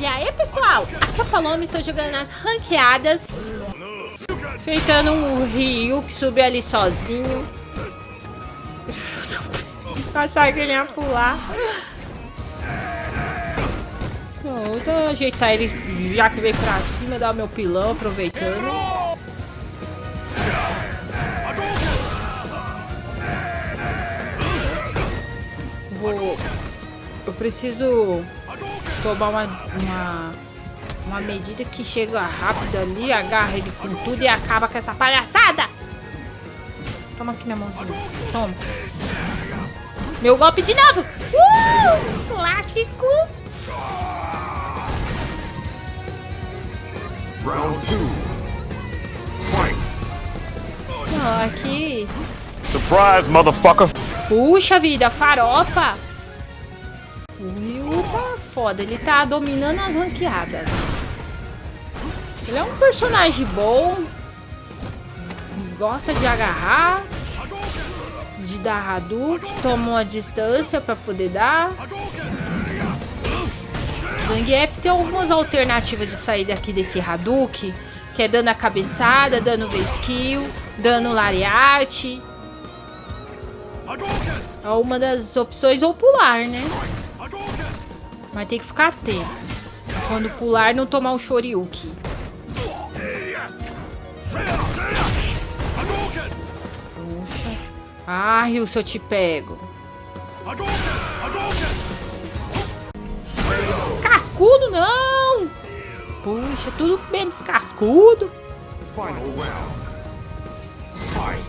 E aí, pessoal? Aqui é o Paloma, estou jogando nas ranqueadas. Feitando um Ryu que subiu ali sozinho. Achar que ele ia pular. Vou ajeitar ele já que veio pra cima, dar o meu pilão, aproveitando. Vou... Eu preciso tomar uma, uma, uma medida que chega rápido ali, agarra ele com tudo e acaba com essa palhaçada. Toma aqui minha mãozinha. Toma. Meu golpe de novo. Uh! Clássico. Round two. Fight. Oh, aqui. Surprise, motherfucker! Puxa vida, farofa. O Ryu tá foda, ele tá dominando as ranqueadas. Ele é um personagem bom. Gosta de agarrar. De dar Hadouken. Toma uma distância pra poder dar. Zangief tem algumas alternativas de sair daqui desse Hadouken. Que é dando a cabeçada, dando V-Skill, dando Lariat. É uma das opções ou pular, né? Mas tem que ficar atento. Quando pular, não tomar o Shoryuken. Puxa. Ah, Ryu, se eu te pego. Cascudo, não! Puxa, tudo menos cascudo.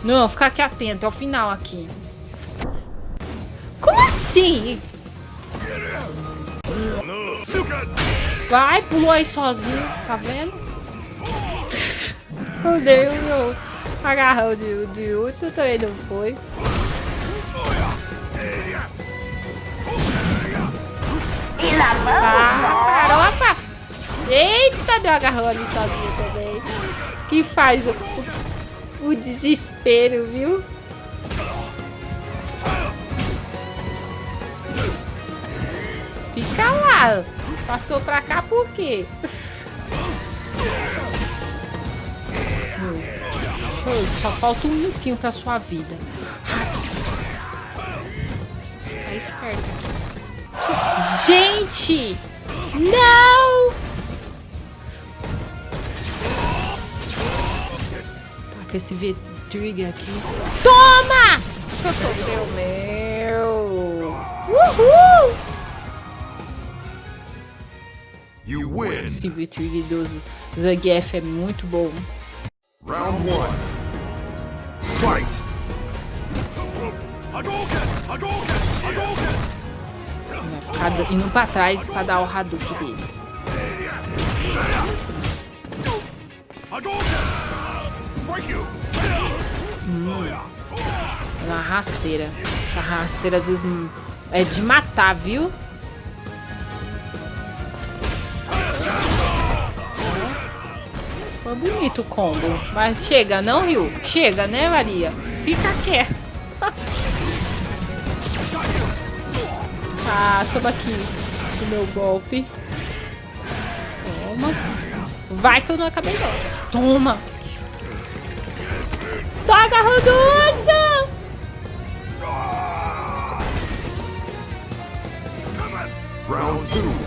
Não, ficar aqui atento. É o final aqui. Como assim? Vai, pulou aí sozinho, tá vendo? Eu dei o meu agarrão de, de último, também não foi. Ah, farofa! Eita, deu agarrão ali sozinho também. Que faz o, o, o desespero, viu? Fica lá. Passou pra cá por quê? Só falta um risquinho pra sua vida. Preciso ficar esperto aqui. Gente! Não! Tá com esse V-Trigger aqui. Toma! Eu sou meu meu! Uhul! You win. Esse V-Trigger do Zangief é muito bom. Round one. Fight. Vai ficar indo pra trás pra dar o Hadouken dele. É uma rasteira. Essa rasteira às vezes é de matar, viu? Bonito o combo. Mas chega, não, Ryu? Chega, né, Maria? Fica quieto. ah, toma aqui o meu golpe. Toma. Vai que eu não acabei não. Toma. Tô agarrando o Round 2.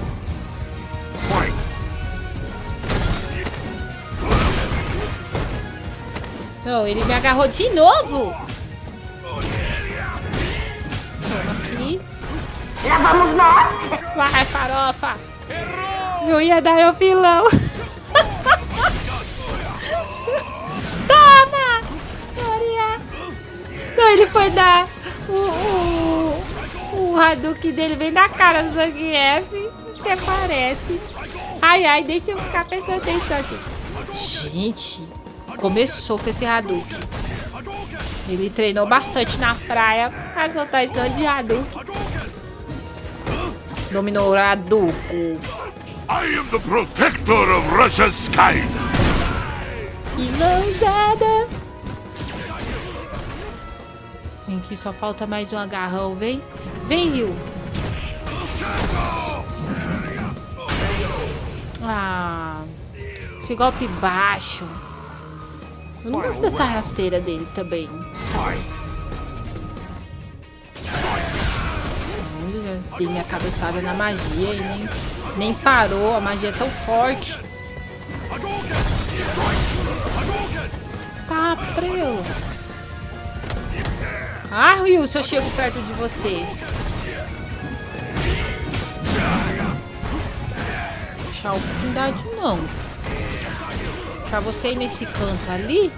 Não, ele me agarrou de novo. Aqui. Lá vamos nós. Vai, farofa. Eu ia dar meu pilão. Toma! Maria. Não, ele foi dar o, o, o Hadouken dele bem na cara do Zangief. Até parece. Ai, ai, deixa eu ficar prestando atenção aqui. Gente, começou com esse Hadouken. Ele treinou bastante na praia pra soltar esse monte de Hadouken. Dominou o Hadouken. I am the protector of Russia's skies! E mãozada. Vem aqui, só falta mais um agarrão, vem. Vem, Rio. Ah, esse golpe baixo. Eu não gosto dessa rasteira dele também. Dei minha cabeçada na magia e nem, nem parou. A magia é tão forte. Tá, preu. Ah, Ryu, se eu chego perto de você. Deixar oportunidade, não. Pra você ir nesse canto ali.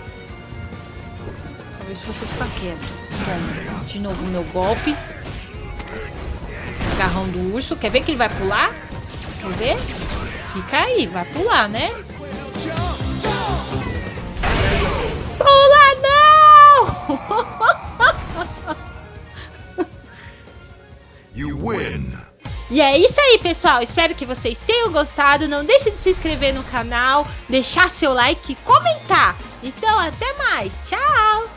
Talvez se você ficar quieto. Toma. De novo meu golpe. Agarrão do urso. Quer ver que ele vai pular? Quer ver? Fica aí, vai pular, né? Pula não! You win. E é isso aí, pessoal. Espero que vocês tenham gostado. Não deixe de se inscrever no canal, deixar seu like e comentar. Então, até mais. Tchau!